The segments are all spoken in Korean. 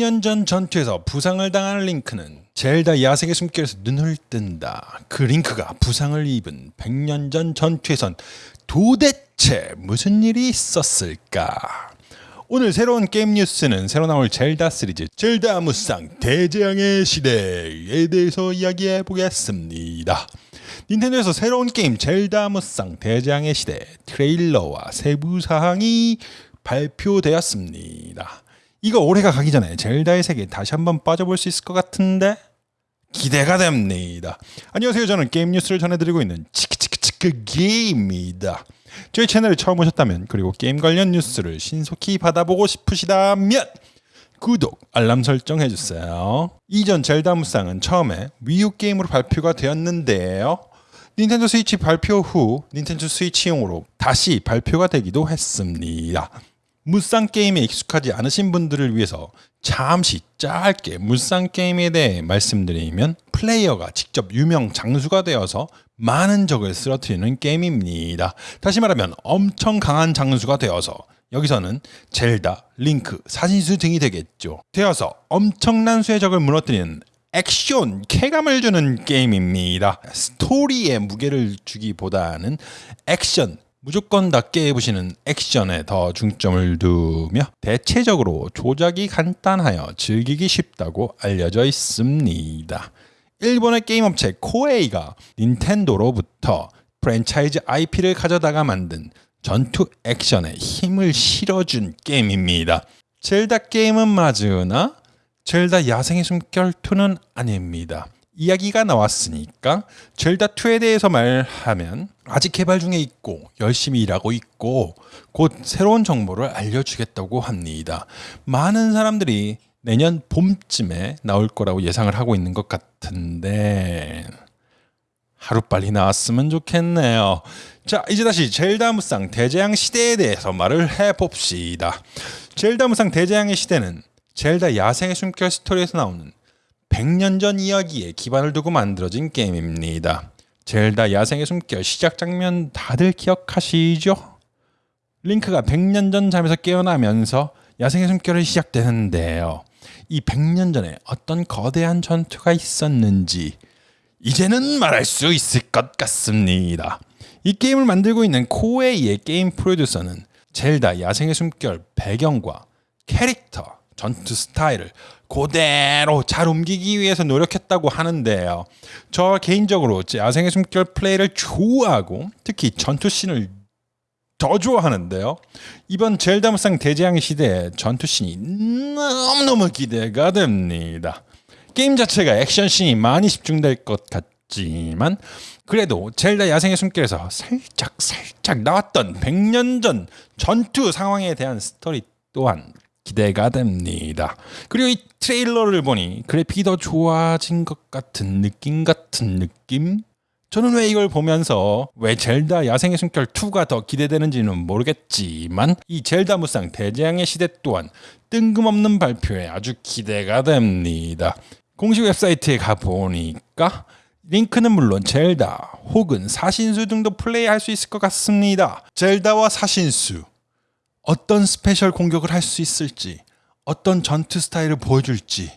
100년 전 전투에서 부상을 당한 링크는 젤다 야생의 숨결에서 눈을 뜬다. 그 링크가 부상을 입은 100년 전 전투에선 도대체 무슨 일이 있었을까? 오늘 새로운 게임 뉴스는 새로 나올 젤다 시리즈 젤다 무쌍 대재앙의 시대에 대해서 이야기해 보겠습니다. 닌텐도에서 새로운 게임 젤다 무쌍 대재앙의 시대 트레일러와 세부 사항이 발표되었습니다. 이거 올해가 가기 전에 젤다의 세계 다시 한번 빠져볼 수 있을 것 같은데 기대가 됩니다. 안녕하세요. 저는 게임 뉴스를 전해드리고 있는 치크치크치크 게임입니다. 저희 채널에 처음 오셨다면 그리고 게임 관련 뉴스를 신속히 받아보고 싶으시다면 구독, 알람 설정 해주세요. 이전 젤다 무쌍은 처음에 Wii U 게임으로 발표가 되었는데요. 닌텐도 스위치 발표 후 닌텐도 스위치용으로 다시 발표가 되기도 했습니다. 무쌍 게임에 익숙하지 않으신 분들을 위해서 잠시 짧게 무쌍 게임에 대해 말씀드리면 플레이어가 직접 유명 장수가 되어서 많은 적을 쓰러뜨리는 게임입니다. 다시 말하면 엄청 강한 장수가 되어서 여기서는 젤다, 링크, 사신수 등이 되겠죠. 되어서 엄청난 수의 적을 무너뜨리는 액션, 쾌감을 주는 게임입니다. 스토리에 무게를 주기보다는 액션, 무조건 다 깨부시는 액션에 더 중점을 두며 대체적으로 조작이 간단하여 즐기기 쉽다고 알려져 있습니다. 일본의 게임 업체 코에이가 닌텐도로부터 프랜차이즈 IP를 가져다가 만든 전투 액션에 힘을 실어준 게임입니다. 젤다 게임은 맞으나 젤다 야생의 숨결 2는 아닙니다. 이야기가 나왔으니까 젤다 2에 대해서 말하면 아직 개발 중에 있고 열심히 일하고 있고 곧 새로운 정보를 알려주겠다고 합니다. 많은 사람들이 내년 봄쯤에 나올 거라고 예상을 하고 있는 것 같은데 하루빨리 나왔으면 좋겠네요. 자 이제 다시 젤다 무쌍 대재앙 시대에 대해서 말을 해봅시다. 젤다 무쌍 대재앙의 시대는 젤다 야생의 숨결 스토리에서 나오는 100년 전 이야기에 기반을 두고 만들어진 게임입니다. 젤다 야생의 숨결 시작 장면 다들 기억하시죠? 링크가 100년 전 잠에서 깨어나면서 야생의 숨결이 시작되는데요. 이 100년 전에 어떤 거대한 전투가 있었는지 이제는 말할 수 있을 것 같습니다. 이 게임을 만들고 있는 코웨이의 게임 프로듀서는 젤다 야생의 숨결 배경과 캐릭터, 전투 스타일을 그대로 잘 옮기기 위해서 노력했다고 하는데요. 저 개인적으로 야생의 숨결 플레이를 좋아하고 특히 전투 씬을 더 좋아하는데요. 이번 젤다 무쌍 대재앙의 시대에 전투 씬이 너무너무 기대가 됩니다. 게임 자체가 액션 씬이 많이 집중될 것 같지만 그래도 젤다 야생의 숨길에서 살짝 살짝 나왔던 100년 전 전투 상황에 대한 스토리 또한 기대가 됩니다. 그리고 이 트레일러를 보니 그래픽이 더 좋아진 것 같은 느낌 같은 느낌? 저는 왜 이걸 보면서 왜 젤다 야생의 숨결 2가 더 기대되는지는 모르겠지만 이 젤다 무쌍 대재앙의 시대 또한 뜬금없는 발표에 아주 기대가 됩니다. 공식 웹사이트에 가보니까 링크는 물론 젤다 혹은 사신수 등도 플레이할 수 있을 것 같습니다. 젤다와 사신수 어떤 special 공격을 할 수 있을지 어떤 전투 스타일을 보여줄지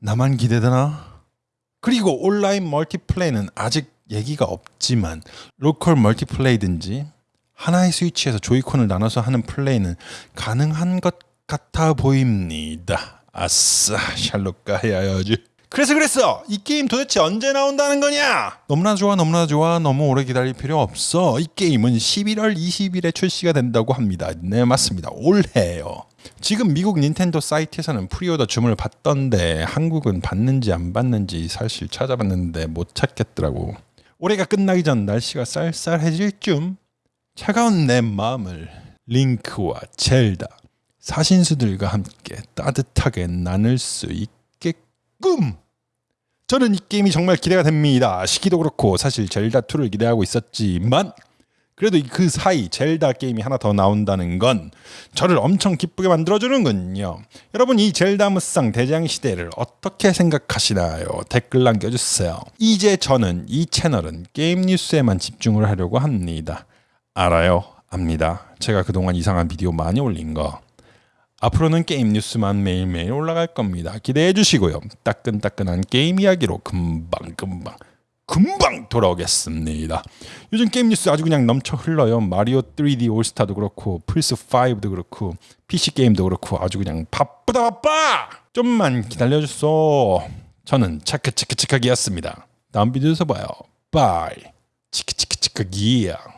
나만 기대되나? 그리고 온라인 multiplay는 아직 얘기가 없지만 local multiplay든지 하나의 스위치에서 조이콘을 나눠서 하는 플레이는 가능한 것 같아 보입니다. 아싸 샬롯 가야지. 그래서 그랬어. 이 게임 도대체 언제 나온다는 거냐? 너무나 좋아 너무나 좋아 너무 오래 기다릴 필요 없어. 이 게임은 11월 20일에 출시가 된다고 합니다. 네 맞습니다. 올해요. 지금 미국 닌텐도 사이트에서는 pre-order 주문을 받던데 한국은 받는지 안 받는지 사실 찾아봤는데 못 찾겠더라고. 올해가 끝나기 전 날씨가 쌀쌀해질 쯤 차가운 내 마음을 링크와 젤다 사신수들과 함께 따뜻하게 나눌 수 있게 끔 저는 이 게임이 정말 기대가 됩니다. 시기도 그렇고 사실 젤다 2를 기대하고 있었지만 그래도 그 사이 젤다 게임이 하나 더 나온다는 건 저를 엄청 기쁘게 만들어주는군요. 여러분 이 젤다 무쌍 대장 시대를 어떻게 생각하시나요? 댓글 남겨주세요. 이제 저는 이 채널은 게임 뉴스에만 집중을 하려고 합니다. 알아요. 압니다. 제가 그동안 이상한 비디오 많이 올린 거 앞으로는 게임 뉴스만 매일매일 올라갈 겁니다. 기대해 주시고요. 따끈따끈한 게임 이야기로 금방 금방 금방 돌아오겠습니다. 요즘 게임 뉴스 아주 그냥 넘쳐 흘러요. 마리오 3D 올스타도 그렇고 플스 5도 그렇고 PC 게임도 그렇고 아주 그냥 바쁘다 바빠. 좀만 기다려 주소. 저는 차크차크차크기였습니다. 다음 비디오에서 봐요. 바이. 치크치크치크기야.